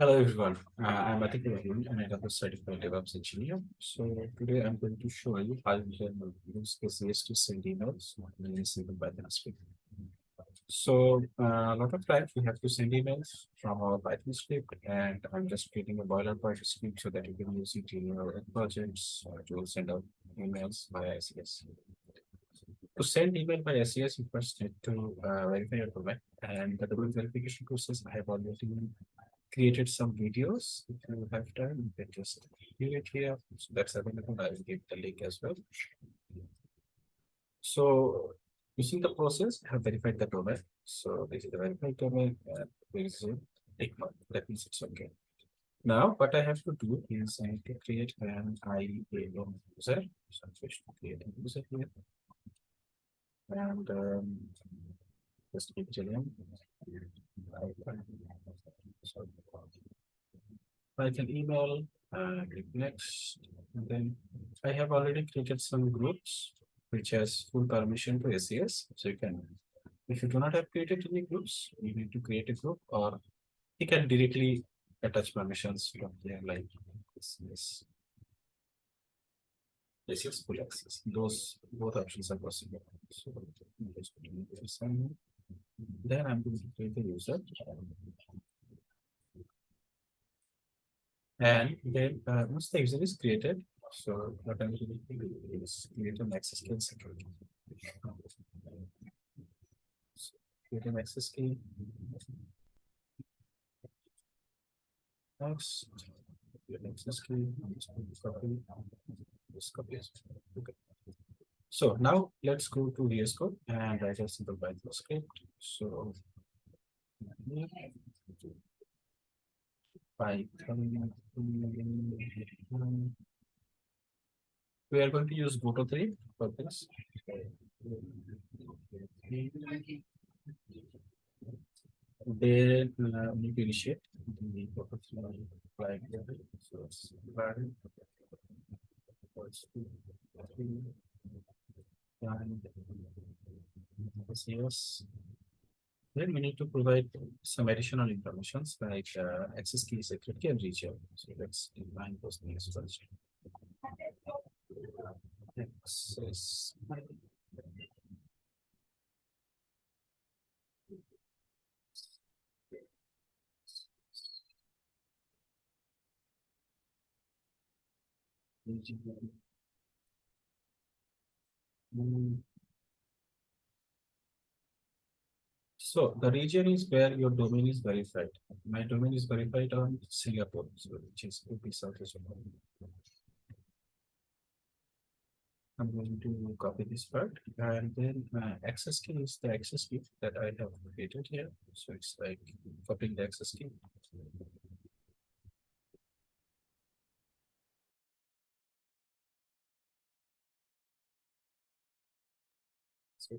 Hello everyone, uh, I'm Atik Rahman and I'm a certified DevOps engineer. So today I'm going to show you how you can use SES to send emails in Python script. So uh, a lot of times we have to send emails from our Python script and I'm just creating a boilerplate script so that you can use it in your projects to send out emails via SES. To send email by SES, you first need to uh, verify your domain and the domain verification process I have already created some videos. If you have time, you can just view it here. So that's available. I will give the link as well. So using the process, I have verified the domain. So this is the verified domain and there is a tick. That means it's okay. Now, what I have to do is I need to create an IAM user. So I'm to create a user here. And um, just give. So I can email, uh, click next, and then I have already created some groups which has full permission to SES. So you can, if you do not have created any groups, you need to create a group or you can directly attach permissions from there like SES. SES full access. Those both options are possible. So then I'm going to create a user. And then uh, once the user is created, so what I'm going to do is create an access key. So create an access key. Next, create an access key. Copy. This copy. Okay. So now let's go to VS Code and write a simple Python script. So Python. We are going to use Boto 3 for this. Then uh, we need to initiate the Boto 3 like so it's and yes then we need to provide some additional information like uh, access key, secret key, and region. So let's define those things first. Access. So the region is where your domain is verified. My domain is verified on Singapore, so which is AP South I'm going to copy this part and then access key is the access key that I have created here. So it's like copying the access key. So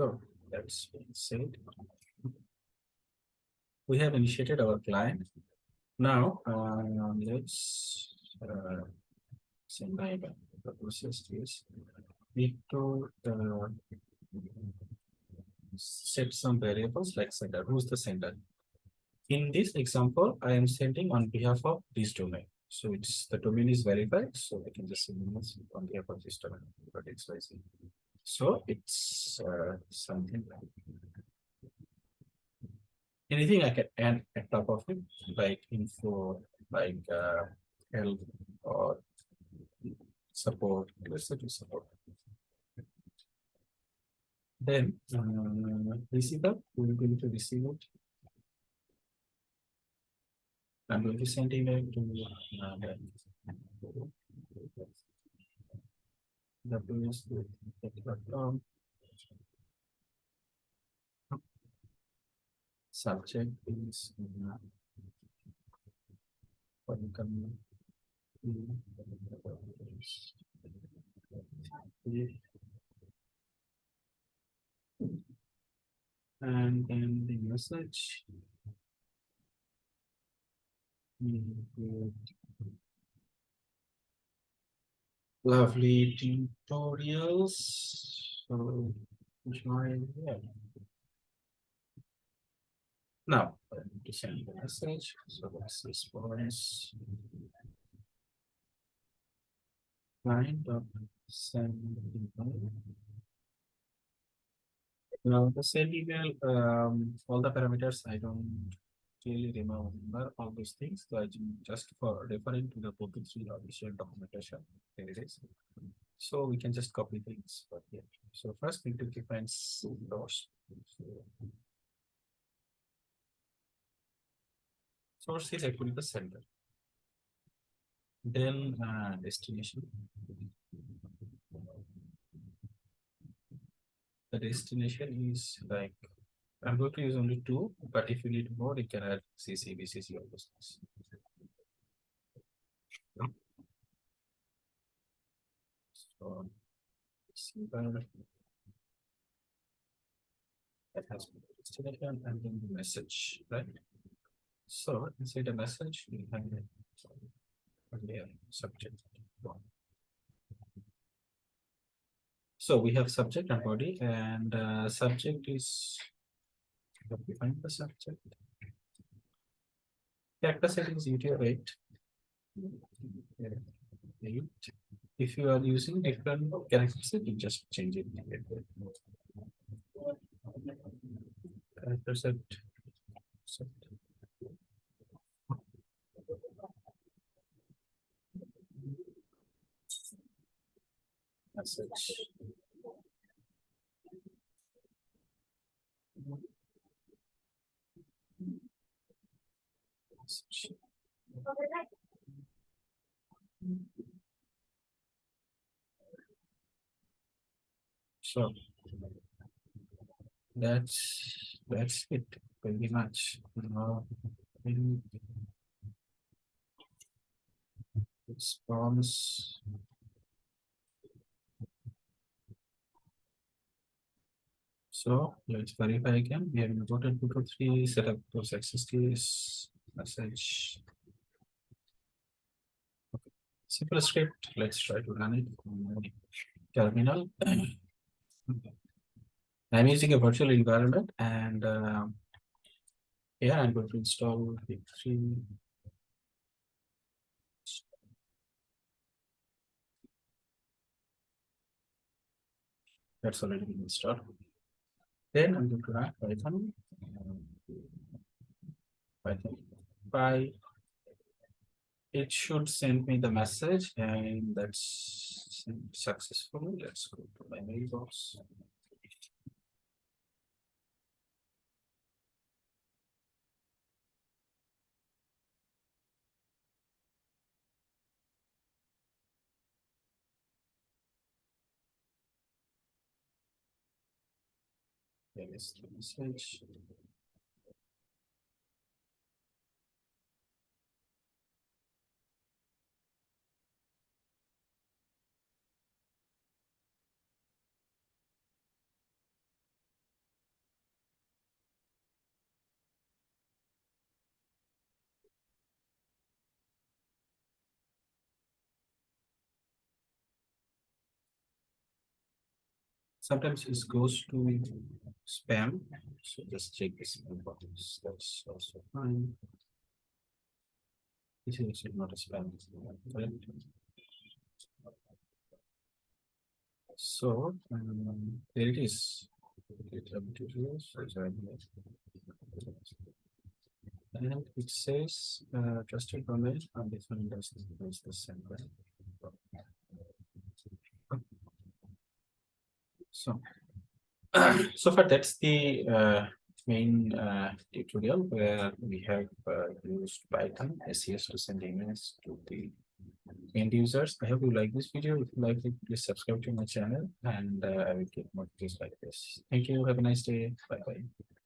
So that's said. We have initiated our client. Now uh, let's uh, send my the process is need to uh, set some variables like sender. Who's the sender? In this example, I am sending on behalf of this domain. So it's the domain is verified, so I can just send on behalf of this domain, but it's so it's uh, something like anything I can add at top of it, like info, like uh, help or support. Let's support. Then uh, receiver, we're going to receive it. I'm going to send email to uh, the um, subject is welcome and then the message Mm, good. Lovely tutorials. So, join yeah. Now, to send the message. So that's response. Kind of send email. Now the send email, um, all the parameters I don't really remember all those things. So just for referring to the Boto 3 official documentation, there it is. So we can just copy things, but yeah. So first we need to define source. Source is actually the center. Then uh, destination. The destination is like, I'm going to use only two, but if you need more, you can add CC, BCC, all those things. So. see That has destination and then the message, right? So inside the message, we have earlier subject. So we have subject and body and uh, subject is. Find the subject? Character settings UTF eight. Eight. If you are using different character setting, just change it. Character set. set. Message. So. That's, that's it, pretty much, now. Response. So let's verify again, we have imported two to three, set up those access keys, message. Okay. Simple script, let's try to run it on my terminal. I'm using a virtual environment and um, yeah, I'm going to install the three. That's already been installed. Then I'm going to run Python. Python by. It should send me the message and that's successful. Let's go to my mailbox. The message. Sometimes it goes to spam, so just check the spam box, that's also fine. This is not a spam. So, um, there it is. And it says, uh, trusted domain, and this one does is the same, right? So. So far, that's the uh main uh tutorial where we have uh used Python SES to send emails to the end users. I hope you like this video. If you like it, please subscribe to my channel and uh, I will get more videos like this. Thank you. Have a nice day. Bye bye.